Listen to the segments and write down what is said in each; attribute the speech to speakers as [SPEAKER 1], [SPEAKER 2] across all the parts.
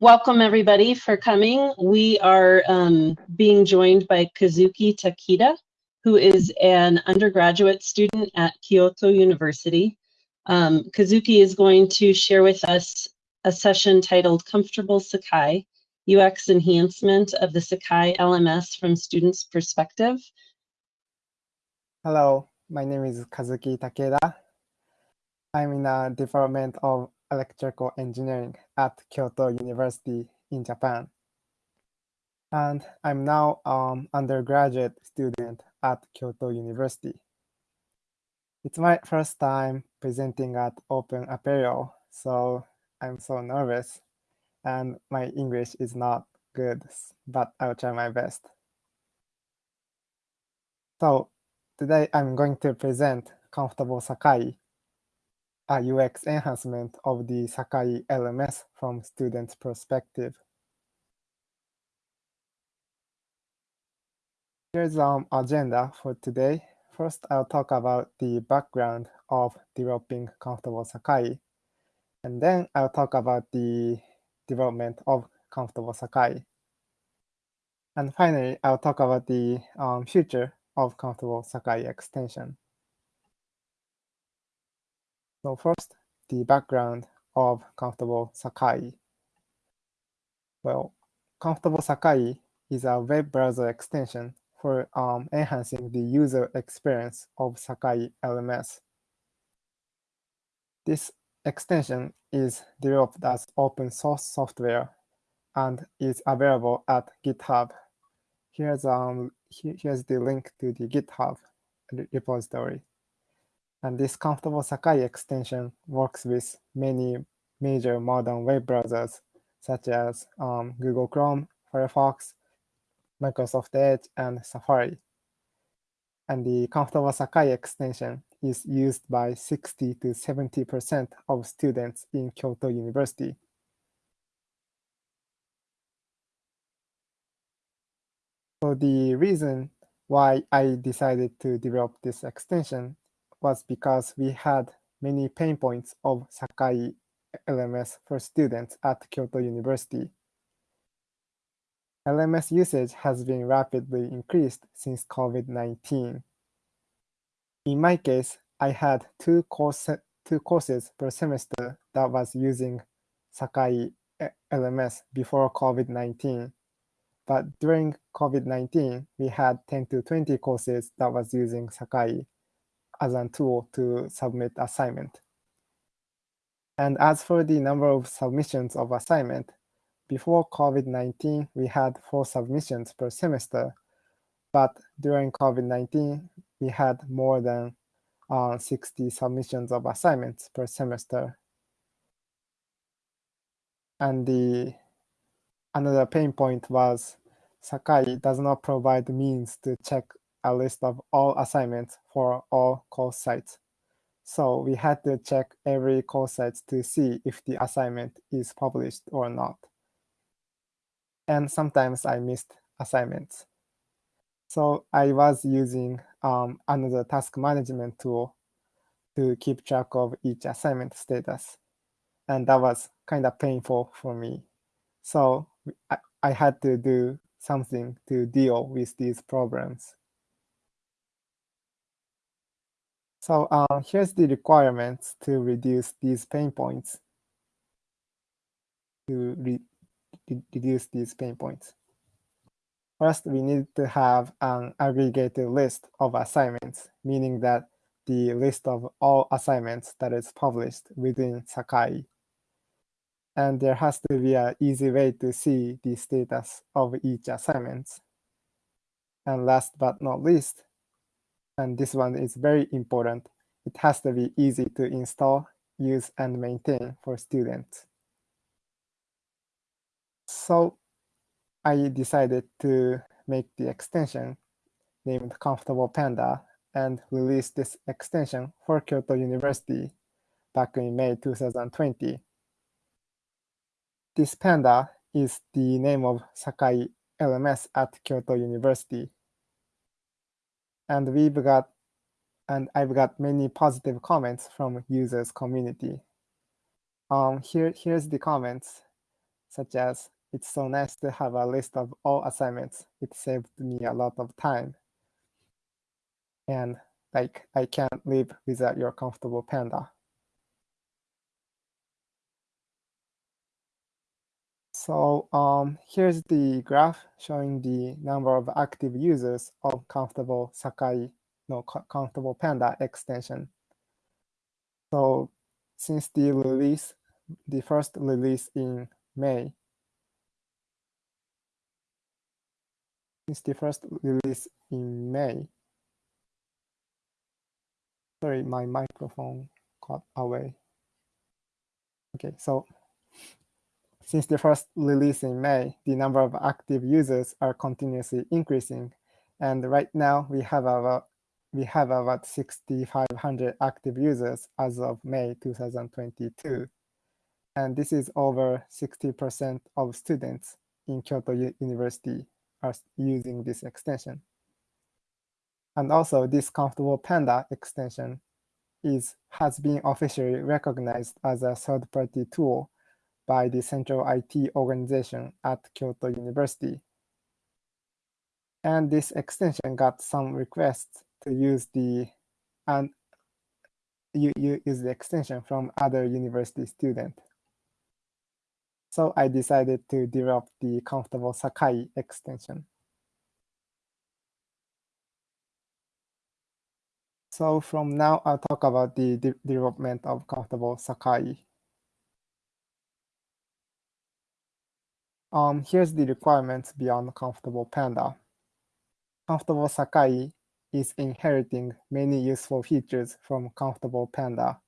[SPEAKER 1] Welcome everybody for coming. We are um, being joined by Kazuki Takeda, who is an undergraduate student at Kyoto University. Um, Kazuki is going to share with us a session titled Comfortable Sakai, UX Enhancement of the Sakai LMS from Students' Perspective.
[SPEAKER 2] Hello, my name is Kazuki Takeda. I'm in the Department of electrical engineering at Kyoto University in Japan. And I'm now an um, undergraduate student at Kyoto University. It's my first time presenting at Open Apereo, so I'm so nervous and my English is not good, but I'll try my best. So today I'm going to present Comfortable Sakai a UX enhancement of the Sakai LMS from student's perspective. Here's um, agenda for today. First, I'll talk about the background of developing Comfortable Sakai. And then I'll talk about the development of Comfortable Sakai. And finally, I'll talk about the um, future of Comfortable Sakai extension. So first, the background of Comfortable Sakai. Well, Comfortable Sakai is a web browser extension for um, enhancing the user experience of Sakai LMS. This extension is developed as open source software and is available at GitHub. Here's, um, here's the link to the GitHub repository. And this comfortable Sakai extension works with many major modern web browsers, such as um, Google Chrome, Firefox, Microsoft Edge, and Safari. And the comfortable Sakai extension is used by 60 to 70% of students in Kyoto University. So the reason why I decided to develop this extension was because we had many pain points of Sakai LMS for students at Kyoto University. LMS usage has been rapidly increased since COVID-19. In my case, I had two, course, two courses per semester that was using Sakai LMS before COVID-19. But during COVID-19, we had 10 to 20 courses that was using Sakai as a tool to submit assignment. And as for the number of submissions of assignment, before COVID-19, we had four submissions per semester, but during COVID-19, we had more than uh, 60 submissions of assignments per semester. And the another pain point was Sakai does not provide means to check a list of all assignments for all course sites. So we had to check every course site to see if the assignment is published or not. And sometimes I missed assignments. So I was using um, another task management tool to keep track of each assignment status. And that was kind of painful for me. So I, I had to do something to deal with these problems. So uh, here's the requirements to reduce these pain points. To re reduce these pain points. First, we need to have an aggregated list of assignments, meaning that the list of all assignments that is published within Sakai. And there has to be an easy way to see the status of each assignment. And last but not least, and this one is very important. It has to be easy to install, use, and maintain for students. So I decided to make the extension named Comfortable Panda and release this extension for Kyoto University back in May 2020. This Panda is the name of Sakai LMS at Kyoto University and we've got and I've got many positive comments from users community. Um, here, here's the comments. such as it's so nice to have a list of all assignments. It saved me a lot of time. And like I can't live without your comfortable panda. So um, here's the graph showing the number of active users of Comfortable Sakai, no, Comfortable Panda extension. So since the release, the first release in May, since the first release in May, sorry, my microphone got away. Okay, so since the first release in May, the number of active users are continuously increasing. And right now we have about we have about 6,500 active users as of May 2022. And this is over 60% of students in Kyoto University are using this extension. And also this Comfortable Panda extension is has been officially recognized as a third-party tool by the Central IT Organization at Kyoto University. And this extension got some requests to use the and you, you use the extension from other university students. So I decided to develop the Comfortable Sakai extension. So from now, I'll talk about the de development of Comfortable Sakai. Um, here's the requirements beyond Comfortable Panda. Comfortable Sakai is inheriting many useful features from Comfortable Panda.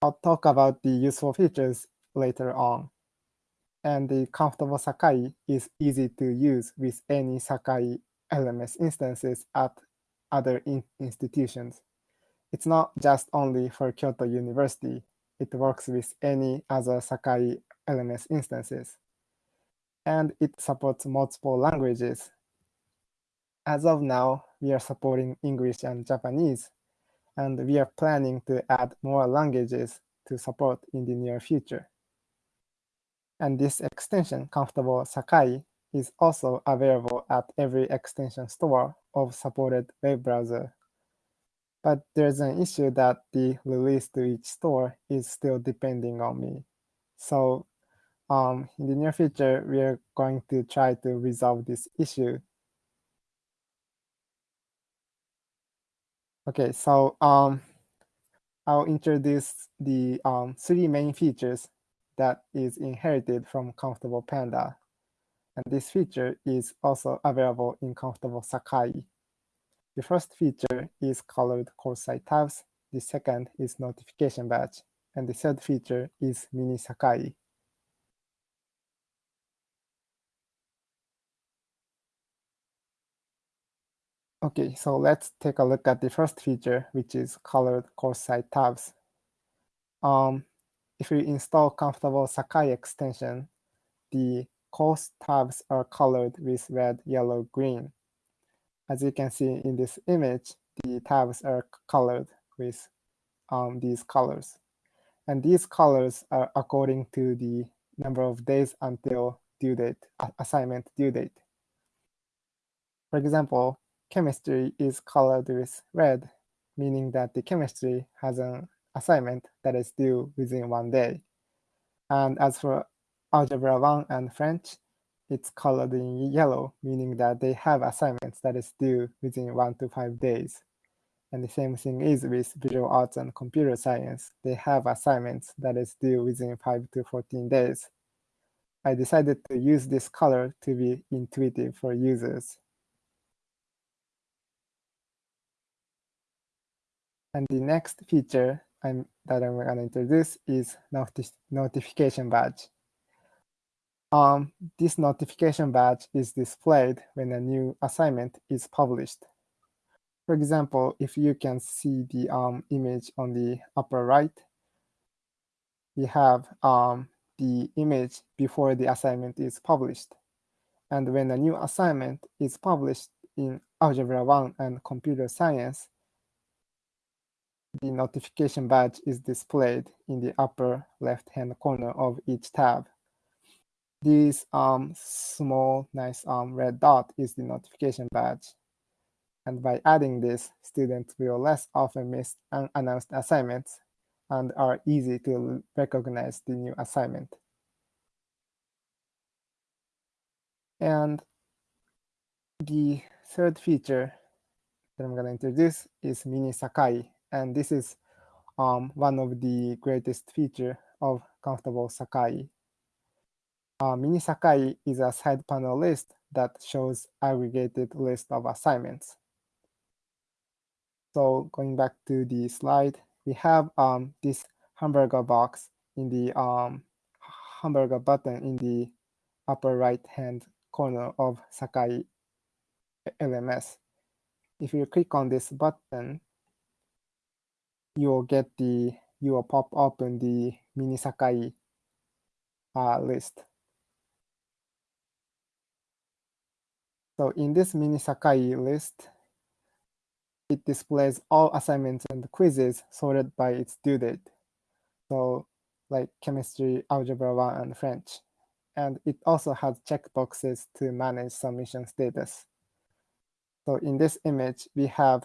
[SPEAKER 2] I'll talk about the useful features later on. And the Comfortable Sakai is easy to use with any Sakai LMS instances at other in institutions. It's not just only for Kyoto University. It works with any other Sakai LMS instances. And it supports multiple languages as of now, we are supporting English and Japanese, and we are planning to add more languages to support in the near future. And this extension, Comfortable Sakai, is also available at every extension store of supported web browser. But there's an issue that the release to each store is still depending on me. So um, in the near future, we are going to try to resolve this issue Okay, so um, I'll introduce the um, three main features that is inherited from Comfortable Panda. And this feature is also available in Comfortable Sakai. The first feature is colored course site tabs. The second is notification badge. And the third feature is mini Sakai. Okay, so let's take a look at the first feature, which is colored course site tabs. Um, if you install Comfortable Sakai extension, the course tabs are colored with red, yellow, green. As you can see in this image, the tabs are colored with um, these colors. And these colors are according to the number of days until due date, assignment due date. For example, chemistry is colored with red, meaning that the chemistry has an assignment that is due within one day. And as for Algebra 1 and French, it's colored in yellow, meaning that they have assignments that is due within one to five days. And the same thing is with visual arts and computer science. They have assignments that is due within 5 to 14 days. I decided to use this color to be intuitive for users. And the next feature I'm, that I'm going to introduce is noti notification badge. Um, this notification badge is displayed when a new assignment is published. For example, if you can see the um, image on the upper right, we have um, the image before the assignment is published. And when a new assignment is published in Algebra 1 and Computer Science, the notification badge is displayed in the upper left-hand corner of each tab. this um, small, nice um, red dot is the notification badge. And by adding this, students will less often miss unannounced assignments and are easy to recognize the new assignment. And the third feature that I'm going to introduce is Mini Sakai. And this is um, one of the greatest feature of Comfortable Sakai. Uh, Mini Sakai is a side panel list that shows aggregated list of assignments. So going back to the slide, we have um, this hamburger box in the um, hamburger button in the upper right hand corner of Sakai LMS. If you click on this button, you will get the, you will pop open the mini Sakai uh, list. So in this mini Sakai list, it displays all assignments and quizzes sorted by its due date. So like chemistry, algebra 1, and French. And it also has checkboxes to manage submission status. So in this image, we have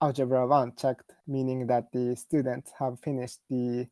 [SPEAKER 2] algebra 1 checked, meaning that the students have finished the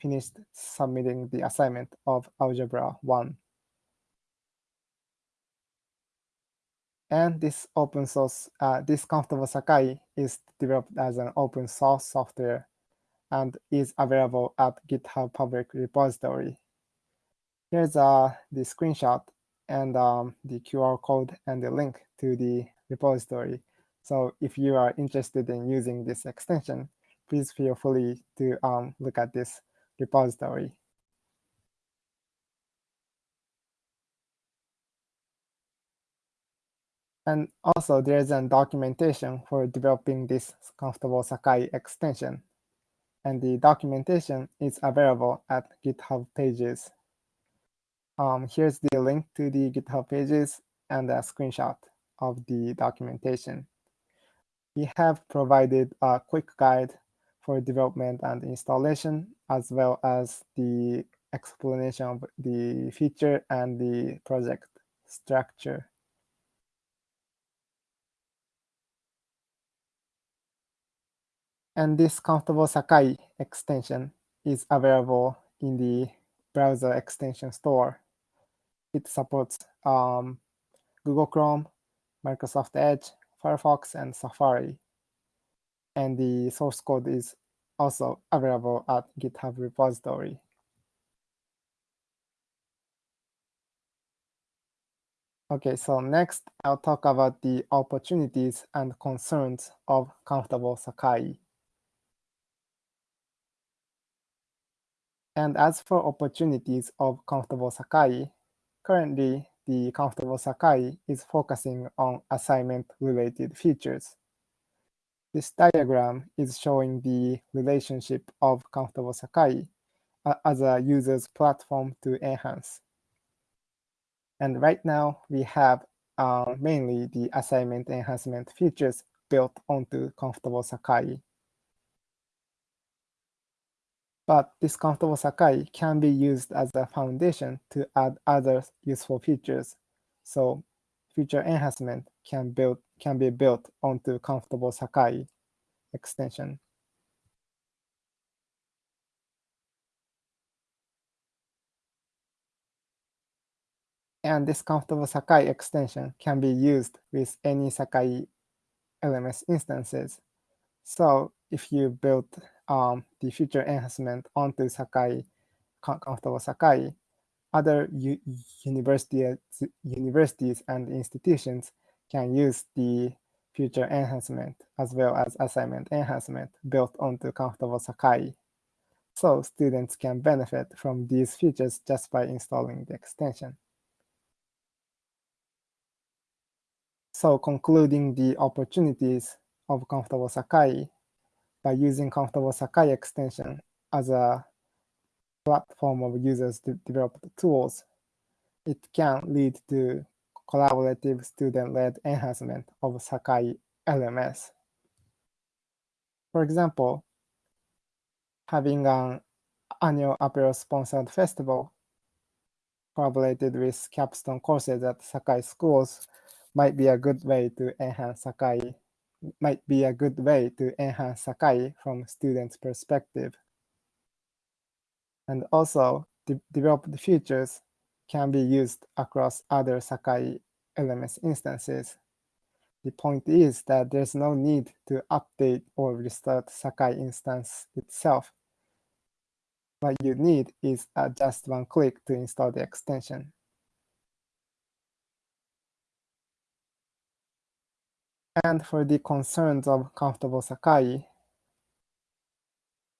[SPEAKER 2] finished submitting the assignment of algebra 1. And this open source, uh, this Comfortable Sakai is developed as an open source software and is available at GitHub public repository. Here's uh, the screenshot and um, the QR code and the link to the repository. So if you are interested in using this extension, please feel free to um, look at this repository. And also there is a documentation for developing this comfortable Sakai extension. And the documentation is available at GitHub pages. Um, here's the link to the GitHub pages and a screenshot of the documentation. We have provided a quick guide for development and installation, as well as the explanation of the feature and the project structure. And this Comfortable Sakai extension is available in the browser extension store. It supports um, Google Chrome, Microsoft Edge, Firefox, and Safari. And the source code is also available at GitHub repository. Okay, so next I'll talk about the opportunities and concerns of Comfortable Sakai. And as for opportunities of Comfortable Sakai, currently the Comfortable Sakai is focusing on assignment-related features. This diagram is showing the relationship of Comfortable Sakai uh, as a user's platform to enhance. And right now, we have uh, mainly the assignment enhancement features built onto Comfortable Sakai. But this comfortable Sakai can be used as a foundation to add other useful features. So feature enhancement can build can be built onto comfortable Sakai extension. And this comfortable Sakai extension can be used with any Sakai LMS instances. So if you build um, the future enhancement onto Sakai, comfortable Sakai, other university, universities and institutions can use the future enhancement as well as assignment enhancement built onto comfortable Sakai. So students can benefit from these features just by installing the extension. So concluding the opportunities of comfortable Sakai, by using Comfortable Sakai extension as a platform of users to develop tools, it can lead to collaborative student-led enhancement of Sakai LMS. For example, having an annual Apereo sponsored festival collaborated with capstone courses at Sakai schools might be a good way to enhance Sakai might be a good way to enhance Sakai from students' perspective. And also, de developed features can be used across other Sakai LMS instances. The point is that there's no need to update or restart Sakai instance itself. What you need is just one click to install the extension. And for the concerns of comfortable Sakai,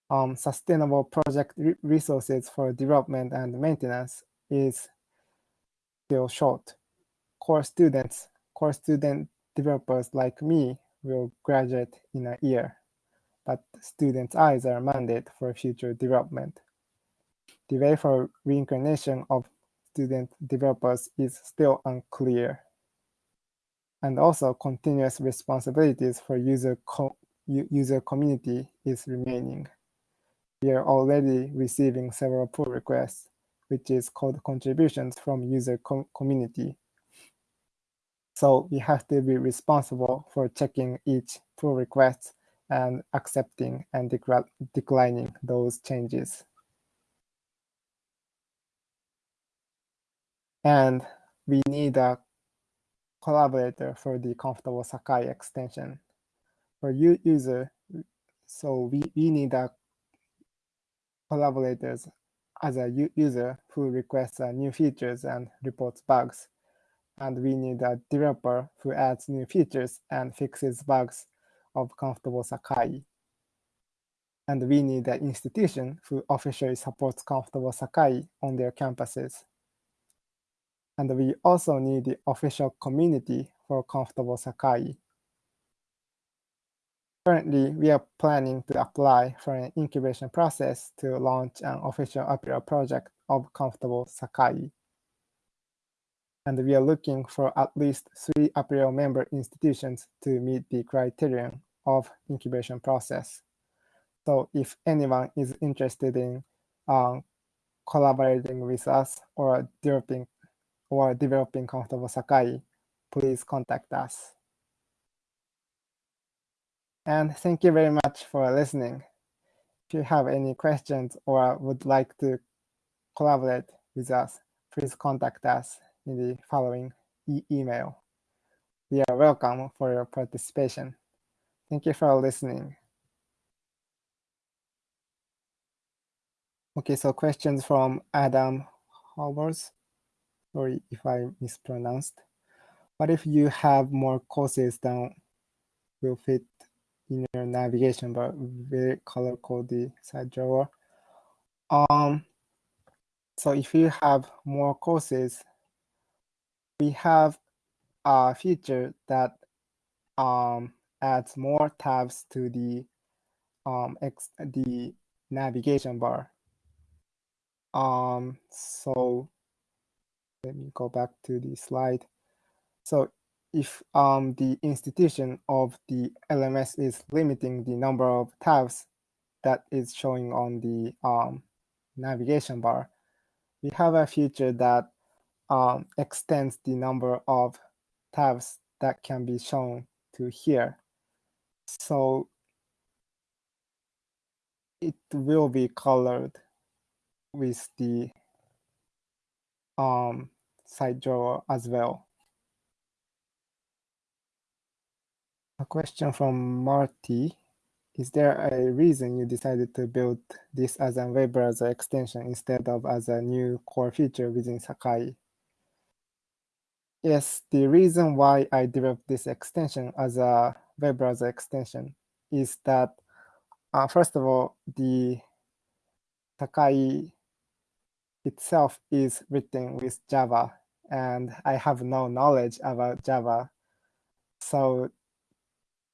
[SPEAKER 2] um, sustainable project re resources for development and maintenance is still short. Core students, core student developers like me will graduate in a year, but students' eyes are mandate for future development. The way for reincarnation of student developers is still unclear and also continuous responsibilities for user, co user community is remaining. We are already receiving several pull requests, which is called contributions from user co community. So we have to be responsible for checking each pull request and accepting and declining those changes. And we need a collaborator for the comfortable Sakai extension. For you user, so we, we need a collaborators as a user who requests uh, new features and reports bugs. And we need a developer who adds new features and fixes bugs of comfortable Sakai. And we need an institution who officially supports comfortable Sakai on their campuses. And we also need the official community for Comfortable Sakai. Currently, we are planning to apply for an incubation process to launch an official Apereo project of Comfortable Sakai. And we are looking for at least three Apereo member institutions to meet the criterion of incubation process. So if anyone is interested in um, collaborating with us or developing or developing comfortable Sakai, please contact us. And thank you very much for listening. If you have any questions or would like to collaborate with us, please contact us in the following e email. We are welcome for your participation. Thank you for listening. Okay, so questions from Adam Howard sorry if I mispronounced. What if you have more courses than will fit in your navigation bar, very color coded side drawer? Um, so if you have more courses, we have a feature that um, adds more tabs to the um, the navigation bar. Um, so let me go back to the slide. So if um, the institution of the LMS is limiting the number of tabs that is showing on the um, navigation bar, we have a feature that um, extends the number of tabs that can be shown to here. So it will be colored with the um, side drawer as well. A question from Marty. Is there a reason you decided to build this as a web browser extension instead of as a new core feature within Sakai? Yes, the reason why I developed this extension as a web browser extension is that, uh, first of all, the Sakai itself is written with Java, and I have no knowledge about Java. So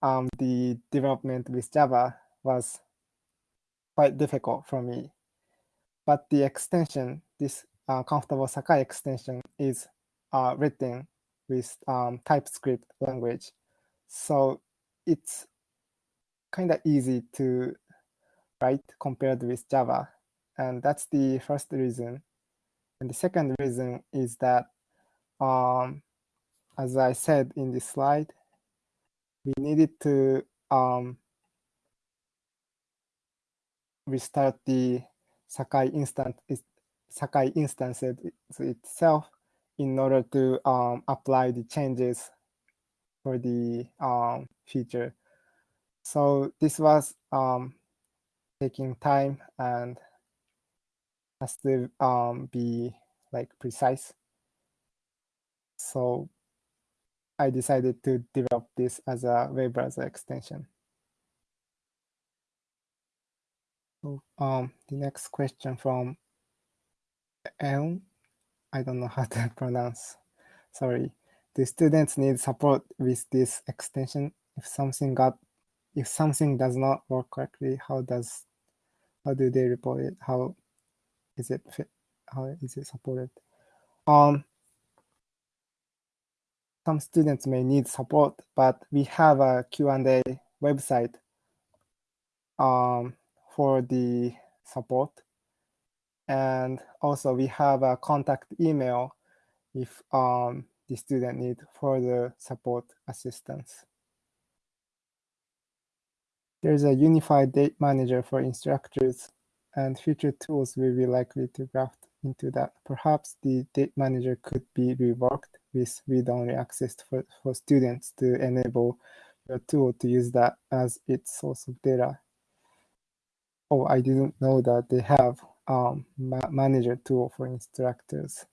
[SPEAKER 2] um, the development with Java was quite difficult for me. But the extension, this uh, comfortable Sakai extension is uh, written with um, TypeScript language. So it's kind of easy to write compared with Java. And that's the first reason. And the second reason is that, um, as I said in this slide, we needed to um, restart the Sakai instance Sakai instance itself in order to um, apply the changes for the um, feature. So this was um, taking time and has to um, be like precise. So I decided to develop this as a web browser extension. Um, the next question from Elm, I don't know how to pronounce, sorry. Do students need support with this extension? If something got, if something does not work correctly, how does, how do they report it? How is it? How is it supported? Um, some students may need support, but we have a Q&A website um, for the support. And also we have a contact email if um, the student need further support assistance. There's a unified date manager for instructors and future tools will be likely to graft into that. Perhaps the date manager could be reworked with read-only access for, for students to enable your tool to use that as its source of data. Oh, I didn't know that they have um, ma manager tool for instructors.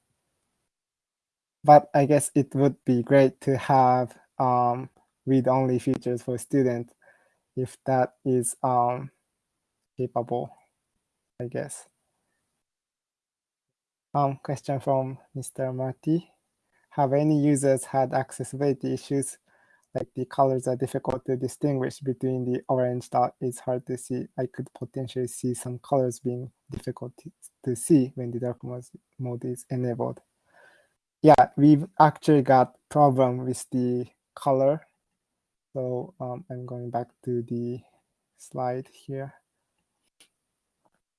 [SPEAKER 2] But I guess it would be great to have um, read-only features for students if that is um, capable, I guess. Um, question from Mr. Marty. Have any users had accessibility issues like the colors are difficult to distinguish between the orange dot is hard to see. I could potentially see some colors being difficult to see when the dark mode is enabled. Yeah, we've actually got problem with the color. So um, I'm going back to the slide here.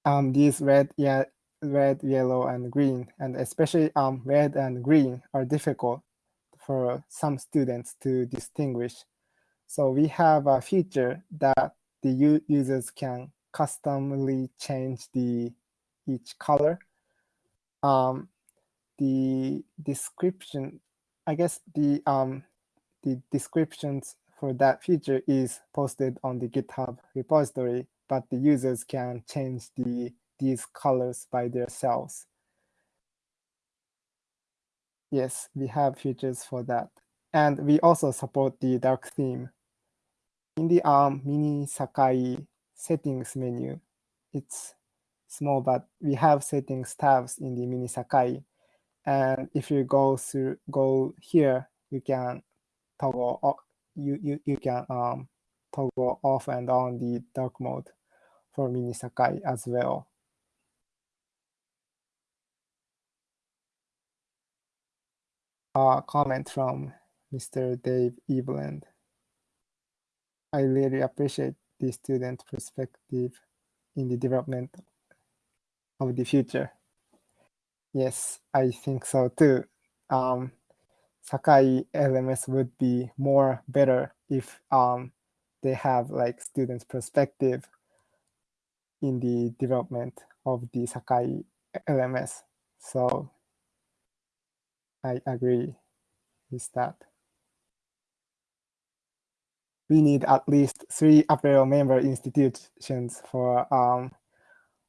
[SPEAKER 2] Um, these red, red, yellow, and green, and especially um, red and green are difficult for some students to distinguish. So we have a feature that the users can customly change the each color. Um, the description, I guess the um, the descriptions for that feature is posted on the GitHub repository, but the users can change the these colors by themselves. Yes, we have features for that. And we also support the dark theme. In the ARM mini Sakai settings menu, it's small, but we have settings tabs in the mini Sakai. And if you go through, go here, you can toggle, you, you, you can um, toggle off and on the dark mode for mini Sakai as well. a comment from Mr. Dave Eveland. I really appreciate the student perspective in the development of the future. Yes, I think so too. Um, Sakai LMS would be more better if um, they have like students' perspective in the development of the Sakai LMS. So I agree with that. We need at least three Apereo member institutions for um,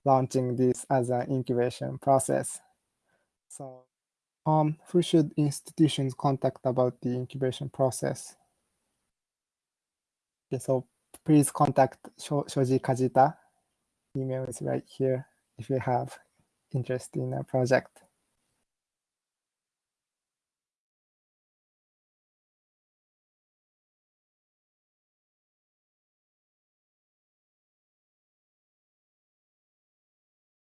[SPEAKER 2] launching this as an incubation process. So um, who should institutions contact about the incubation process? Okay, so please contact Shoji Kajita. Email is right here if you have interest in a project.